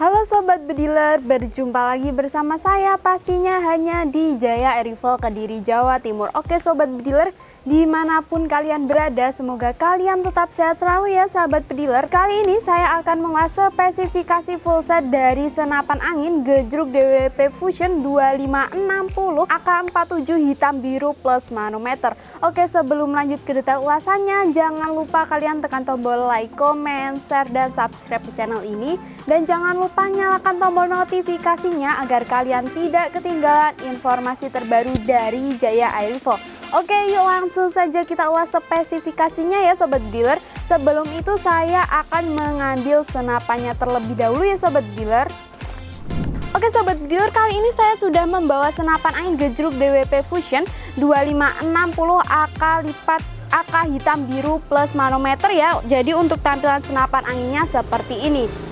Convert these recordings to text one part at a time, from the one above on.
Sobat Bediler, berjumpa lagi bersama saya pastinya hanya di Jaya Erival Kediri, Jawa Timur. Oke Sobat Bediler, di mana pun kalian berada, semoga kalian tetap sehat selalu ya sahabat Bediler. Kali ini saya akan mengulas spesifikasi full set dari senapan angin Gejruk DWP Fusion 2560 AK47 hitam biru plus manometer. Oke sebelum lanjut ke detail ulasannya, jangan lupa kalian tekan tombol like, comment, share, dan subscribe channel ini. Dan jangan lupa nyalakan tombol notifikasinya agar kalian tidak ketinggalan informasi terbaru dari Jaya Airifo. Oke yuk langsung saja kita ulas spesifikasinya ya sobat dealer. Sebelum itu saya akan mengambil senapannya terlebih dahulu ya sobat dealer. Oke sobat dealer kali ini saya sudah membawa senapan angin gejruk DWP Fusion 2560 AK lipat AK hitam biru plus manometer ya. Jadi untuk tampilan senapan anginnya seperti ini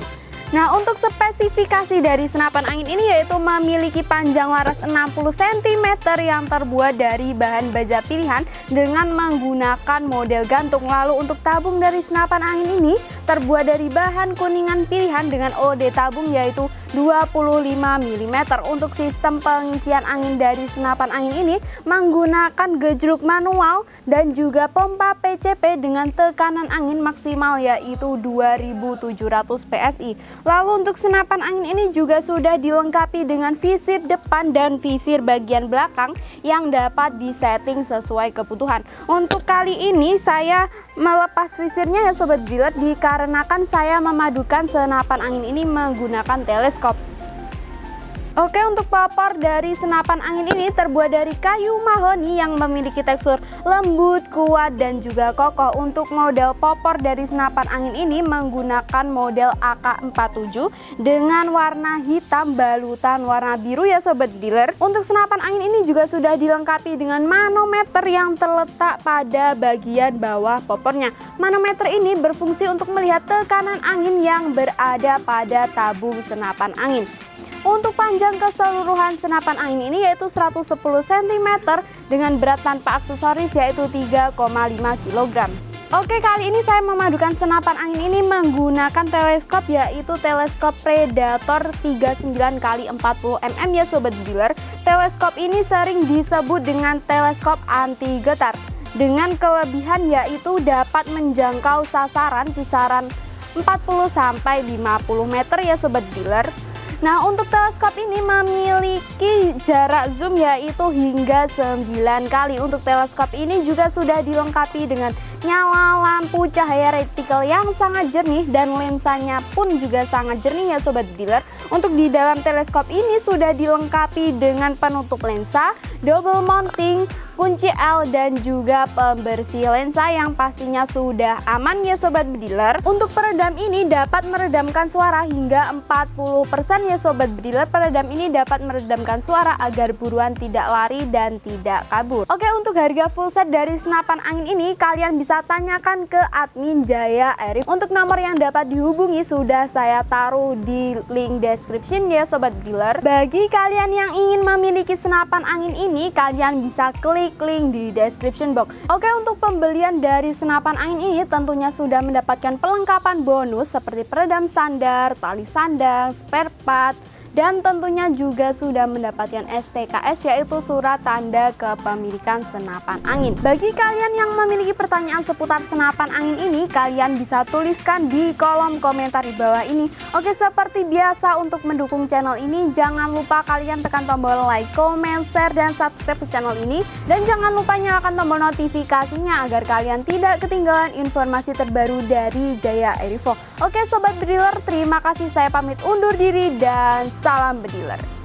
Nah untuk spesifikasi dari senapan angin ini yaitu memiliki panjang laras 60 cm yang terbuat dari bahan baja pilihan dengan menggunakan model gantung. Lalu untuk tabung dari senapan angin ini terbuat dari bahan kuningan pilihan dengan OD tabung yaitu 25 mm untuk sistem pengisian angin dari senapan angin ini menggunakan gejruk manual dan juga pompa PCP dengan tekanan angin maksimal yaitu 2700 PSI Lalu untuk senapan angin ini juga sudah dilengkapi dengan visir depan dan visir bagian belakang yang dapat disetting sesuai kebutuhan. Untuk kali ini saya melepas visirnya ya sobat dealer dikarenakan saya memadukan senapan angin ini menggunakan teleskop. Oke untuk popor dari senapan angin ini terbuat dari kayu mahoni yang memiliki tekstur lembut, kuat dan juga kokoh. Untuk model popor dari senapan angin ini menggunakan model AK47 dengan warna hitam balutan warna biru ya sobat dealer. Untuk senapan angin ini juga sudah dilengkapi dengan manometer yang terletak pada bagian bawah popornya Manometer ini berfungsi untuk melihat tekanan angin yang berada pada tabung senapan angin untuk panjang keseluruhan senapan angin ini yaitu 110 cm dengan berat tanpa aksesoris yaitu 3,5 kg. Oke kali ini saya memadukan senapan angin ini menggunakan teleskop yaitu teleskop Predator 39 x 40 mm ya sobat dealer. Teleskop ini sering disebut dengan teleskop anti getar dengan kelebihan yaitu dapat menjangkau sasaran kisaran 40 sampai 50 meter ya sobat dealer. Nah untuk teleskop ini memiliki jarak zoom yaitu hingga 9 kali. Untuk teleskop ini juga sudah dilengkapi dengan nyala lampu cahaya retikel yang sangat jernih Dan lensanya pun juga sangat jernih ya sobat dealer. Untuk di dalam teleskop ini sudah dilengkapi dengan penutup lensa, double mounting, kunci L dan juga pembersih lensa yang pastinya sudah aman ya sobat bediler untuk peredam ini dapat meredamkan suara hingga 40% ya sobat bediler peredam ini dapat meredamkan suara agar buruan tidak lari dan tidak kabur. Oke untuk harga full set dari senapan angin ini kalian bisa tanyakan ke admin Jaya Arif. Untuk nomor yang dapat dihubungi sudah saya taruh di link description ya sobat bediler bagi kalian yang ingin memiliki senapan angin ini kalian bisa klik link di description box. Oke, untuk pembelian dari senapan angin ini tentunya sudah mendapatkan pelengkapan bonus seperti peredam standar, tali sandang, spare part, dan tentunya juga sudah mendapatkan STKS yaitu surat tanda kepemilikan senapan angin. Bagi kalian yang memiliki pertanyaan seputar senapan angin ini, kalian bisa tuliskan di kolom komentar di bawah ini. Oke, seperti biasa untuk mendukung channel ini, jangan lupa kalian tekan tombol like, comment, share, dan subscribe ke channel ini. Dan jangan lupa nyalakan tombol notifikasinya agar kalian tidak ketinggalan informasi terbaru dari Jaya Erivo. Oke Sobat Bediler, terima kasih saya pamit undur diri dan salam bediler.